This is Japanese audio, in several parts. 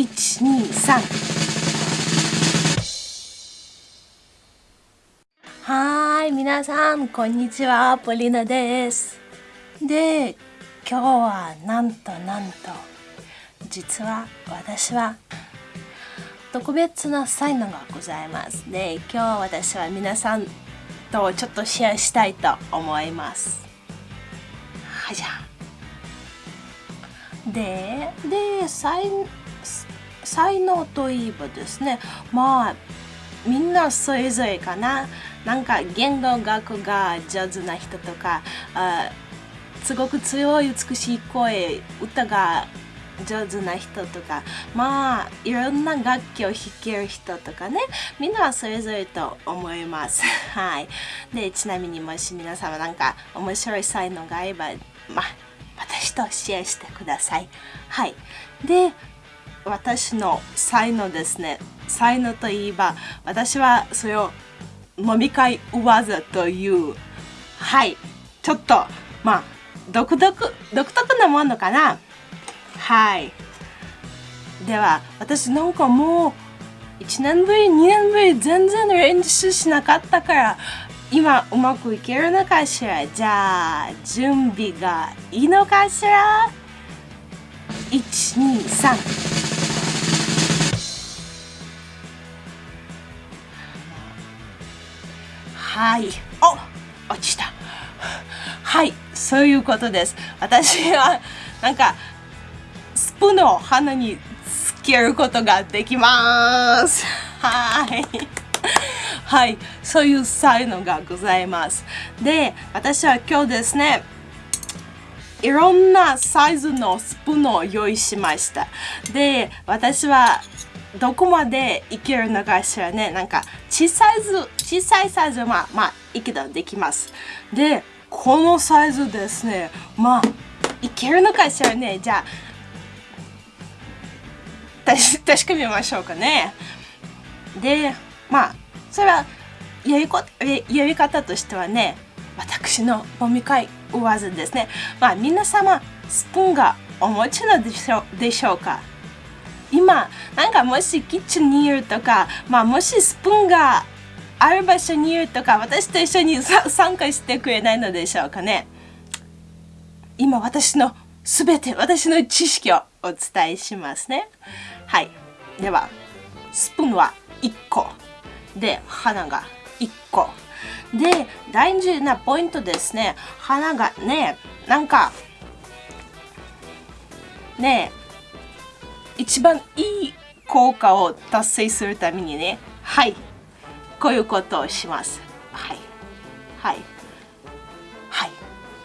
123はい皆さんこんにちは。ポリナです。で今日はなんとなんと。実は私は特別な才能がございます。で今日私は皆さんとちょっとシェアしたいと思います。はいじゃあでで才能才能といえばですねまあみんなそれぞれかな。なんか言語学が上手な人とかあすごく強い美しい声歌が上手な人とかまあいろんな楽器を弾ける人とかねみんなそれぞれと思います。はい。でちなみにもし皆様なんか面白い才能があればまあ私とシェアしてください。はい。で私の才能ですね。才能といえば私はそれを飲み会技という。はい。ちょっとまあ独特独特なものかな。はい。では私なんかもう1年ぶり2年ぶり全然練習しなかったから今うまくいけるのかしら。じゃあ準備がいいのかしら？123はい。お落ちた。はいそういうことです。私はなんかスプーンを鼻につけることができます。はい。はいそういう才能がございます。で私は今日ですねいろんなサイズのスプーンを用意しました。で私はどこまでいけるのかしらね。なんか小さいず小さいサイズはまあまあいけたできます。でこのサイズですね。まあいけるのかしらね。じゃあ確かめましょうかね。でまあそれはやりこやり方としてはね私の飲み会技ですね。まあ皆様スプーンがお持ちのでしょでしょうか？今なんかもしキッチンにいるとか、まあ、もしスプーンがある場所にいるとか私と一緒に参加してくれないのでしょうかね。今私のすべて私の知識をお伝えしますね。はい。ではスプーンは1個。で花が1個。で大事なポイントですね。花がねなんかね一番いい効果を達成するためにねはいこういうことをします。はいはいはい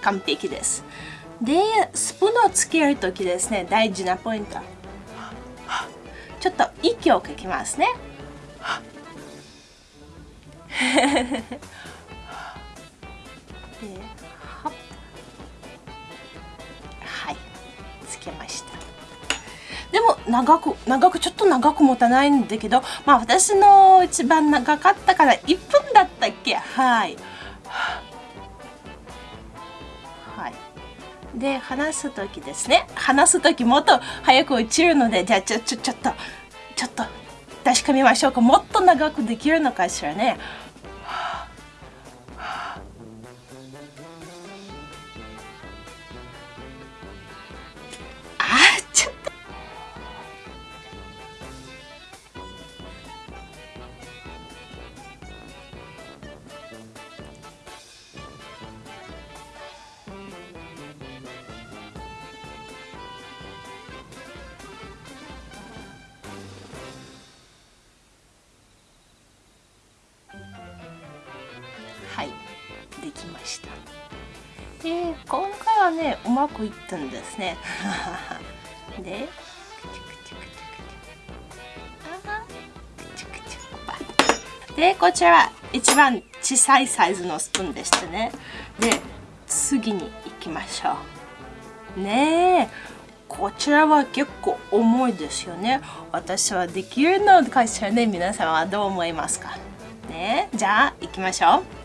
完璧です。でスプーンをつける時ですね大事なポイント。ちょっと息をかきますね。は でも長く長くちょっと長く持たないんだけどまあ私の一番長かったから1分だったっけ？はい。はい。で話す時ですね。話す時もっと早く落ちるのでじゃあちょちょちょっとちょっと確かめましょうか。もっと長くできるのかしらね。できました。で今回はねうまくいったんですね。ででこちら一番小さいサイズのスプーンでしたね。で次に行きましょう。ねえこちらは結構重いですよね。私はできるのかしらね。皆さんはどう思いますか？ねじゃあ行きましょう。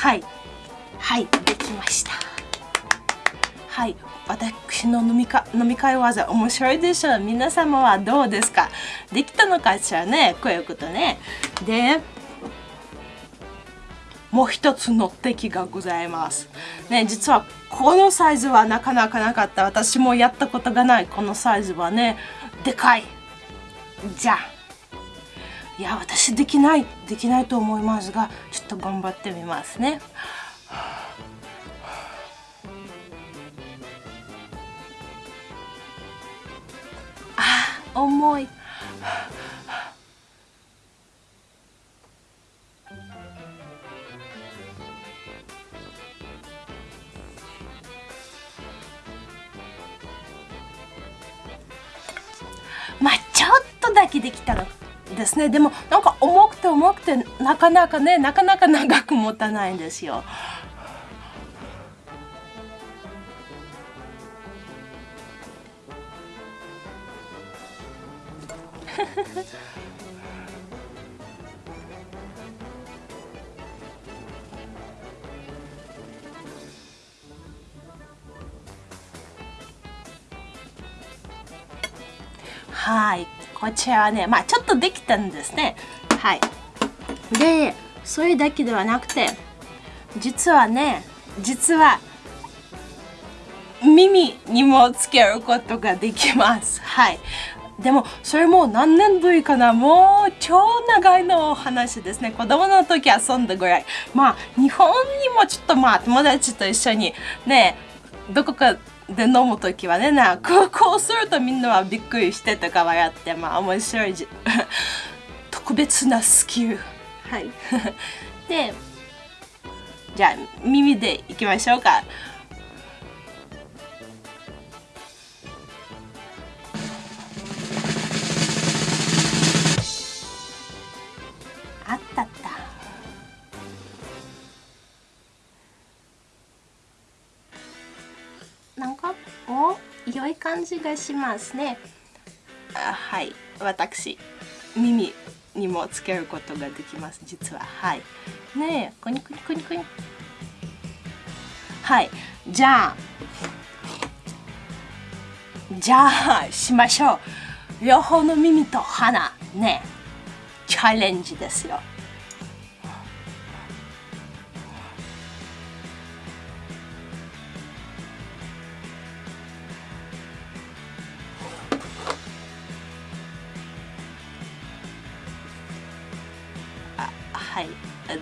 はい。はいできました。はい私の飲みか飲み会技面白いでしょう皆様はどうですか？できたのかしらね？こういうことねでもう一つの敵がございます。ね、実はこのサイズはなかなかなかった。私もやったことがないこのサイズはね、でかい。じゃあ。いや、私できない。できないと思いますが、ちょっと頑張ってみますね。重い。まあちょっとだけできたのですねでもなんか重くて重くてなかなかねなかなか長く持たないんですよ。はい。こちらはね、まあちょっとできたんですね。はい。で、それだけではなくて、実はね、実は耳にもつけることができます。はい。でもそれも何年ぶりかな。もう超長いの話ですね。子供の時遊んだぐらい。まあ日本にもちょっとまあ友達と一緒にねどこかで飲む時はねなこうこうするとみんなはびっくりしてとか笑ってまあ面白い 特別なスキル。はい。でじゃあ耳でいきましょうか感じがしますね。あはい。私耳にもつけることができます。実は。はい。ねえ。コニコニコニコニ。はい。じゃあじゃあしましょう。両方の耳と鼻。ねチャレンジですよ。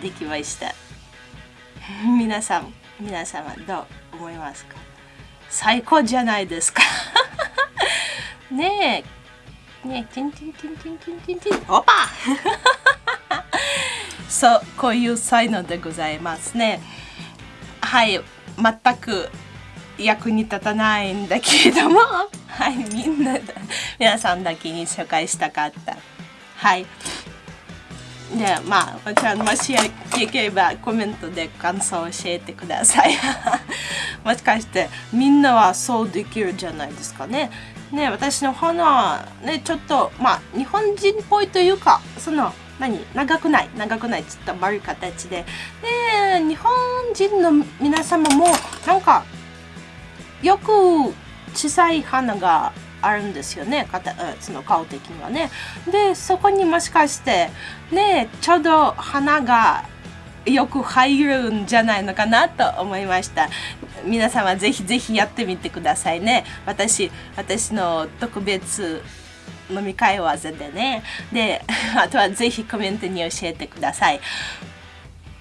できました。皆さん皆様どう思いますか？最高じゃないですか。ねえ。ねえティンティンティンティンティンティンティン。オパ そうこういう才能でございますね。はい全く役に立たないんだけれども。はいみんな皆さんだけに紹介したかった。はい。でまあこちらもしよければコメントで感想を教えてください。もしかしてみんなはそうできるじゃないですかね。ね私の花ねちょっとまあ日本人っぽいというかその何長くない長くないちょっと丸い形で。で日本人の皆様もなんかよく小さい花があるんですよね。その顔的にはね。でそこにもしかしてねちょうど花がよく入るんじゃないのかなと思いました。皆様ぜひぜひやってみてくださいね。私私の特別飲み会技でね。で あとはぜひコメントに教えてください。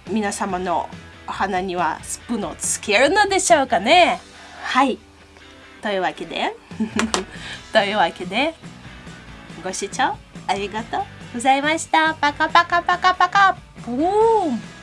皆様の鼻にはスプーンをつけるのでしょうかね。はい。というわけで。というわけでご視聴ありがとうございました。パカパカパカパカ。ブーン